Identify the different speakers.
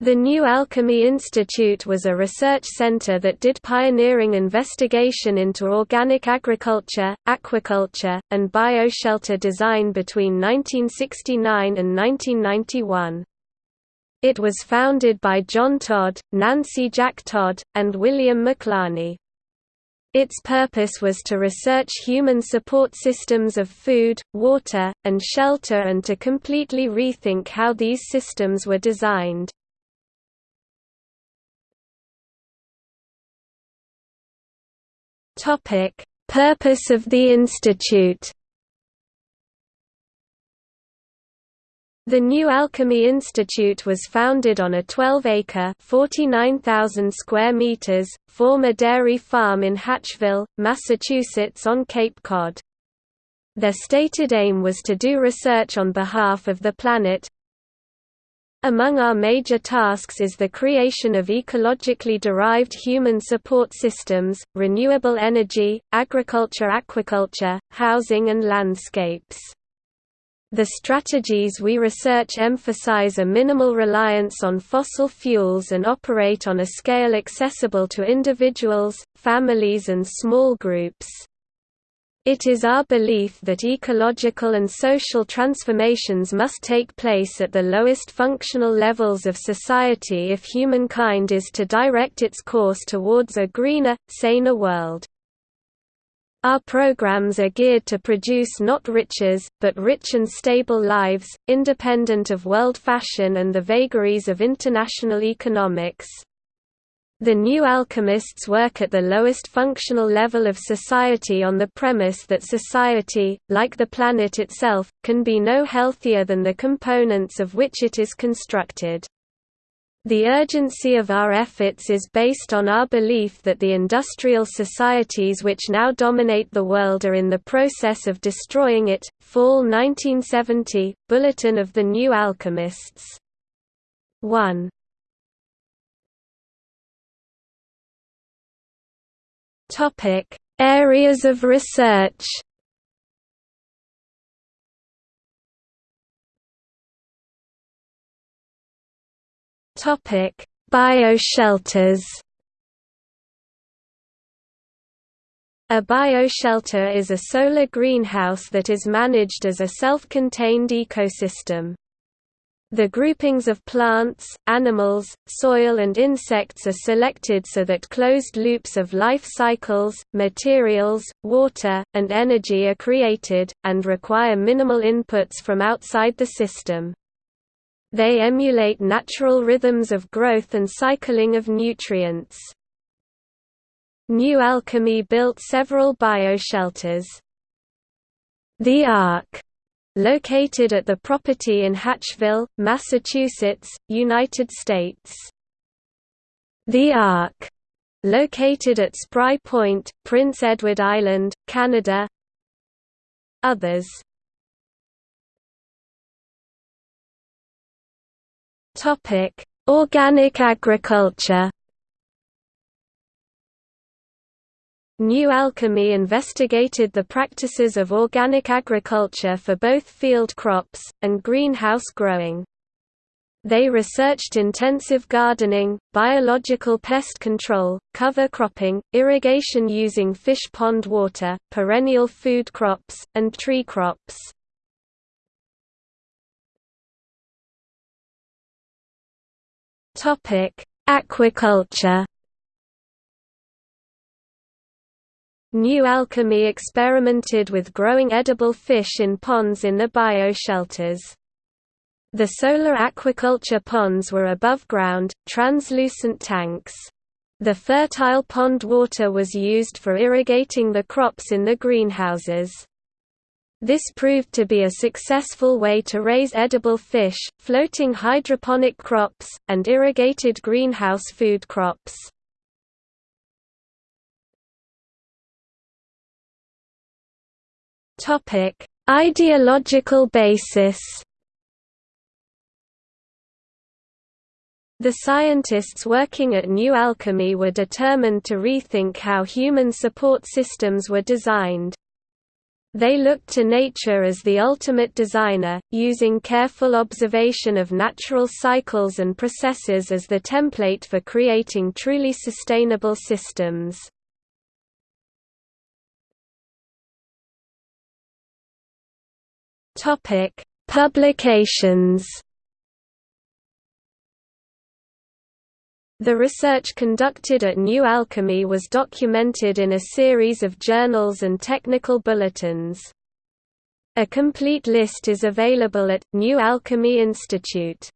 Speaker 1: The New Alchemy Institute was a research center that did pioneering investigation into organic agriculture, aquaculture, and bioshelter design between 1969 and 1991. It was founded by John Todd, Nancy Jack Todd, and William McLarney. Its purpose was to research human support systems of food, water, and shelter and to completely rethink how these systems were designed. Topic: Purpose of the institute. The New Alchemy Institute was founded on a 12-acre (49,000 square meters) former dairy farm in Hatchville, Massachusetts on Cape Cod. Their stated aim was to do research on behalf of the planet, among our major tasks is the creation of ecologically derived human support systems, renewable energy, agriculture aquaculture, housing and landscapes. The strategies we research emphasize a minimal reliance on fossil fuels and operate on a scale accessible to individuals, families and small groups. It is our belief that ecological and social transformations must take place at the lowest functional levels of society if humankind is to direct its course towards a greener, saner world. Our programs are geared to produce not riches, but rich and stable lives, independent of world fashion and the vagaries of international economics. The new alchemists work at the lowest functional level of society on the premise that society, like the planet itself, can be no healthier than the components of which it is constructed. The urgency of our efforts is based on our belief that the industrial societies which now dominate the world are in the process of destroying it. Fall 1970, Bulletin of the New Alchemists. 1. Topic: Areas of research. Topic: Bioshelters. A bioshelter is a solar greenhouse that is managed as a self-contained ecosystem. The groupings of plants, animals, soil and insects are selected so that closed loops of life cycles, materials, water, and energy are created, and require minimal inputs from outside the system. They emulate natural rhythms of growth and cycling of nutrients. New Alchemy built several bioshelters. The Ark located at the property in Hatchville, Massachusetts, United States. The Ark, located at Spry Point, Prince Edward Island, Canada. Others Topic: Organic agriculture. New Alchemy investigated the practices of organic agriculture for both field crops, and greenhouse growing. They researched intensive gardening, biological pest control, cover cropping, irrigation using fish pond water, perennial food crops, and tree crops. Aquaculture New Alchemy experimented with growing edible fish in ponds in the bioshelters. The solar aquaculture ponds were above ground, translucent tanks. The fertile pond water was used for irrigating the crops in the greenhouses. This proved to be a successful way to raise edible fish, floating hydroponic crops, and irrigated greenhouse food crops. Topic: Ideological basis. The scientists working at New Alchemy were determined to rethink how human support systems were designed. They looked to nature as the ultimate designer, using careful observation of natural cycles and processes as the template for creating truly sustainable systems. Publications The research conducted at New Alchemy was documented in a series of journals and technical bulletins. A complete list is available at, New Alchemy Institute